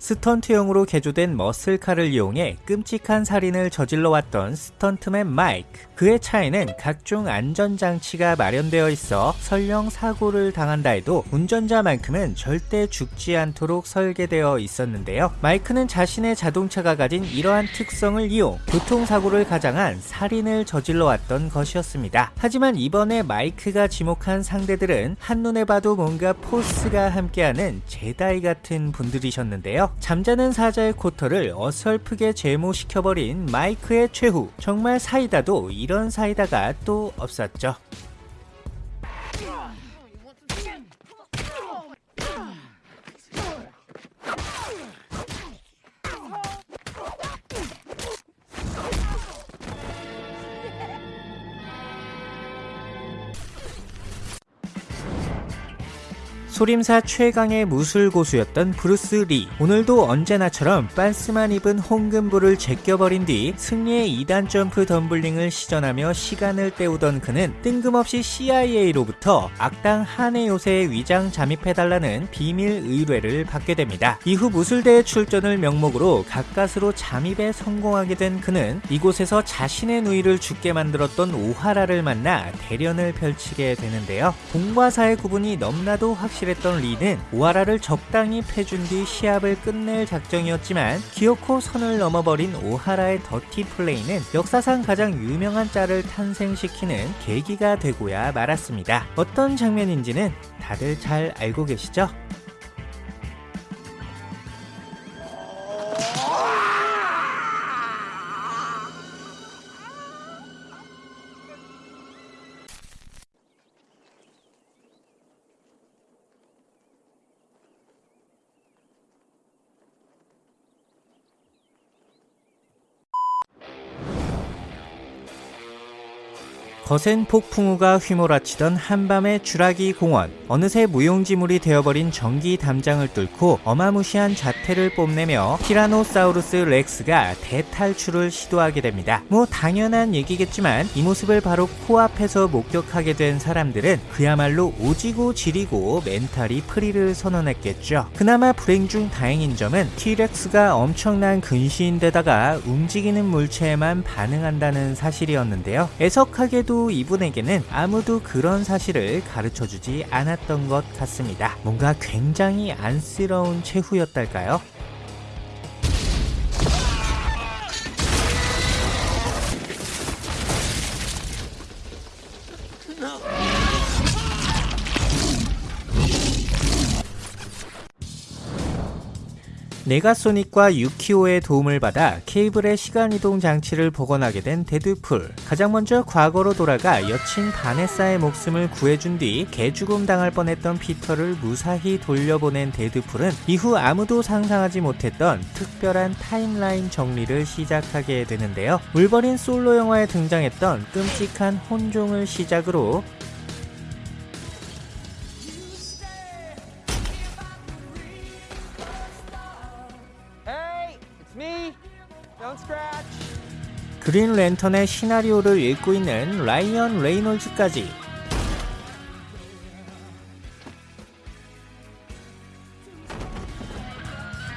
스턴트용으로 개조된 muscle car를 이용해 끔찍한 살인을 저질러 왔던 스턴트맨 마이크. 그의 차에는 각종 안전장치가 마련되어 있어 설령 사고를 당한다 해도 운전자만큼은 절대 죽지 않도록 설계되어 있었는데요. 마이크는 자신의 자동차가 가진 이러한 특성을 이용 교통사고를 가장한 살인을 저질러 왔던 것이었습니다. 하지만 이번에 마이크가 지목한 상대들은 한눈에 봐도 뭔가 force가 함께하는 제다이 같은 분들이셨는데요. 잠자는 사자의 코털을 어설프게 제모시켜버린 마이크의 최후. 정말 사이다도 이런 사이다가 또 없었죠. 소림사 최강의 무술 고수였던 브루스 리 오늘도 언제나처럼 빤스만 입은 홍금부를 제껴버린 뒤 승리의 2단 점프 덤블링을 시전하며 시간을 때우던 그는 뜬금없이 CIA로부터 악당 한의 요새에 위장 잠입해달라는 비밀 의뢰를 받게 됩니다. 이후 무술대회 출전을 명목으로 가까스로 잠입에 성공하게 된 그는 이곳에서 자신의 누이를 죽게 만들었던 오하라를 만나 대련을 펼치게 되는데요. 공과 사의 구분이 너무나도 확실해 했던 리는 오하라를 적당히 패준 뒤 시합을 끝낼 작정이었지만 기어코 선을 넘어버린 오하라의 dirty play는 역사상 가장 유명한 짤을 탄생시키는 계기가 되고야 말았습니다. 어떤 장면인지는 다들 잘 알고 계시죠? 거센 폭풍우가 휘몰아치던 한밤의 주라기 공원 어느새 무용지물이 되어버린 전기 담장을 뚫고 어마무시한 자태를 뽐내며 티라노사우루스 렉스가 대탈출을 시도하게 됩니다. 뭐 당연한 얘기겠지만 이 모습을 바로 코앞에서 목격하게 된 사람들은 그야말로 오지고 지리고 mental이 free를 선언했겠죠. 그나마 불행 중 다행인 점은 티렉스가 엄청난 근시인데다가 움직이는 물체에만 반응한다는 사실이었는데요. 애석하게도 이분에게는 아무도 그런 사실을 가르쳐주지 않았던 것 같습니다. 뭔가 굉장히 안쓰러운 최후였달까요? 네가소닉과 유키오의 도움을 받아 케이블의 시간이동 장치를 복원하게 된 데드풀. 가장 먼저 과거로 돌아가 여친 바네사의 목숨을 구해준 뒤 개죽음 당할 뻔했던 피터를 무사히 돌려보낸 데드풀은 이후 아무도 상상하지 못했던 특별한 timeline 정리를 시작하게 되는데요. 울버린 솔로 영화에 등장했던 끔찍한 혼종을 시작으로 그린 랜턴의 시나리오를 읽고 있는 라이언 레이놀즈까지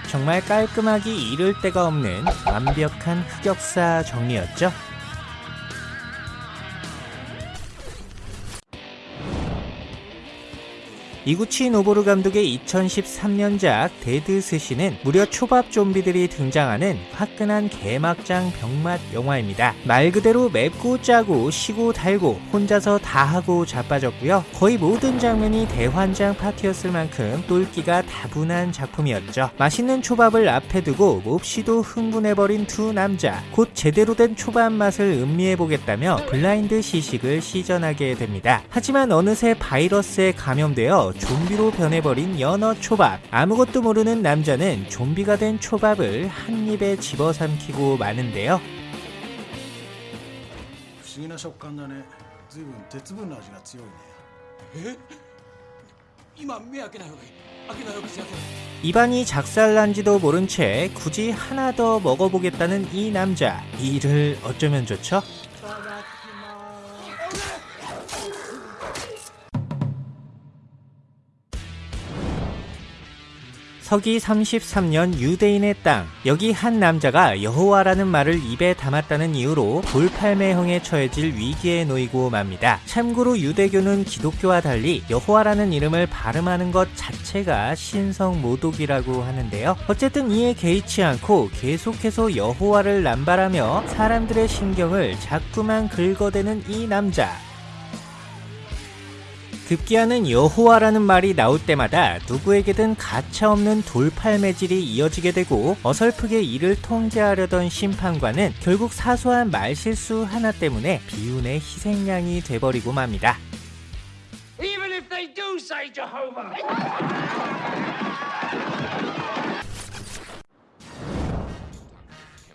정말 깔끔하기 이를 데가 없는 완벽한 흑역사 정리였죠. 이구치 노보루 감독의 2013년작 데드 스시는 무려 초밥 좀비들이 등장하는 화끈한 개막장 병맛 영화입니다. 말 그대로 맵고 짜고 시고 달고 혼자서 다 하고 자빠졌고요. 거의 모든 장면이 대환장 파티였을 만큼 똘끼가 다분한 작품이었죠. 맛있는 초밥을 앞에 두고 몹시도 흥분해버린 두 남자 곧 제대로 된 초밥 맛을 음미해보겠다며 블라인드 시식을 시전하게 됩니다. 하지만 어느새 바이러스에 감염되어 좀비로 변해버린 연어 초밥 아무것도 모르는 남자는 좀비가 된 초밥을 한 입에 집어삼키고 마는데요 不思議な食感だね随分鉄分の味が強いねえ今目開けない方がいい開けない方がいい 입안이 작살난지도 모른 채 굳이 하나 더 먹어보겠다는 이 남자 이를 어쩌면 좋죠? 서기 33년 유대인의 땅. 여기 한 남자가 여호와라는 말을 입에 담았다는 이유로 돌팔매형에 처해질 위기에 놓이고 맙니다. 참고로 유대교는 기독교와 달리 여호와라는 이름을 발음하는 것 자체가 신성 모독이라고 하는데요. 어쨌든 이에 개의치 않고 계속해서 여호와를 남발하며 사람들의 신경을 자꾸만 긁어대는 이 남자. 급기야는 여호와라는 말이 나올 때마다 누구에게든 가차없는 돌팔매질이 이어지게 되고 어설프게 이를 통제하려던 심판관은 결국 사소한 말실수 하나 때문에 비운의 희생양이 돼버리고 맙니다.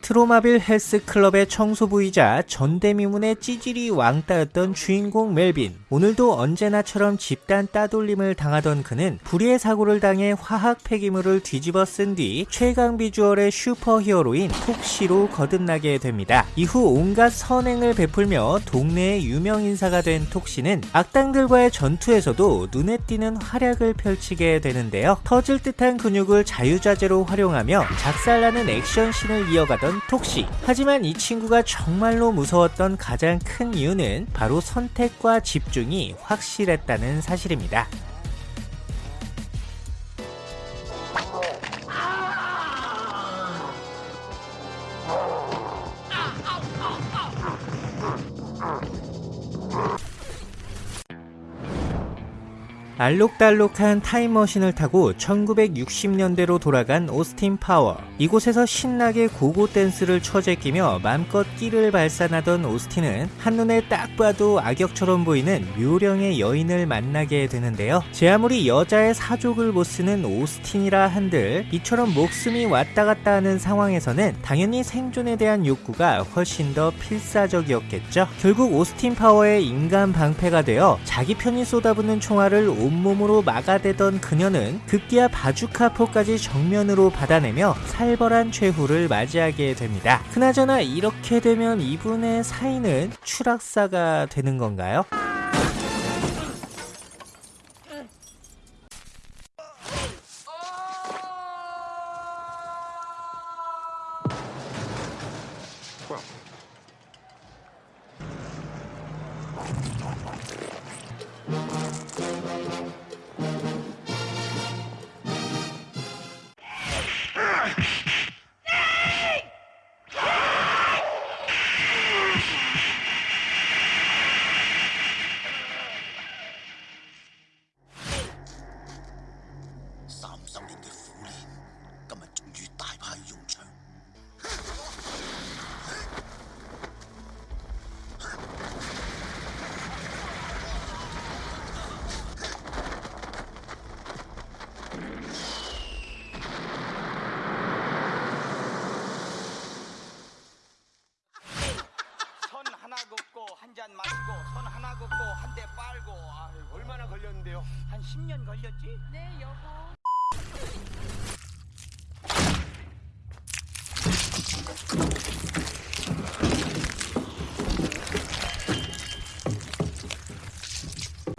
트로마빌 헬스클럽의 청소부이자 전대미문의 찌질이 왕따였던 주인공 멜빈. 오늘도 언제나처럼 집단 따돌림을 당하던 그는 불의의 사고를 당해 화학 폐기물을 뒤집어 쓴 뒤 최강 비주얼의 super hero인 톡시로 거듭나게 됩니다. 이후 온갖 선행을 베풀며 동네의 유명 인사가 된 톡시는 악당들과의 전투에서도 눈에 띄는 활약을 펼치게 되는데요. 터질 듯한 근육을 자유자재로 활용하며 작살나는 액션씬을 이어가던 톡시. 하지만 이 친구가 정말로 무서웠던 가장 큰 이유는 바로 선택과 집중이 확실했다는 사실입니다. 알록달록한 타임머신을 타고 1960년대로 돌아간 오스틴 파워. 이곳에서 신나게 고고 댄스를 춰제끼며 맘껏 끼를 발산하던 오스틴은 한눈에 딱 봐도 악역처럼 보이는 묘령의 여인을 만나게 되는데요. 제 아무리 여자의 사족을 못 쓰는 오스틴이라 한들 이처럼 목숨이 왔다 갔다 하는 상황에서는 당연히 생존에 대한 욕구가 훨씬 더 필사적이었겠죠. 결국 오스틴 파워의 인간 방패가 되어 자기 편이 쏟아붓는 총알을 온 몸으로 막아대던 그녀는 급기야 바주카포까지 정면으로 받아내며 살벌한 최후를 맞이하게 됩니다. 그나저나 이렇게 되면 이분의 사이는 추락사가 되는 건가요?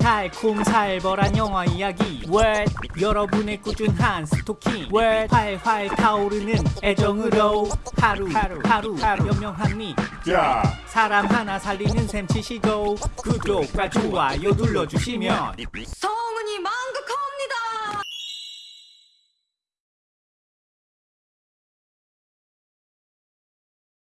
달콤 살벌한 영화 이야기. 왜 여러분의 꾸준한 스토킹. 왜 활활 타오르는 애정으로. 하루 하루 하루 하루. 연명한 미. 자, 사람 하나 살리는 셈 치시고 구독과 좋아요 눌러주시면. 소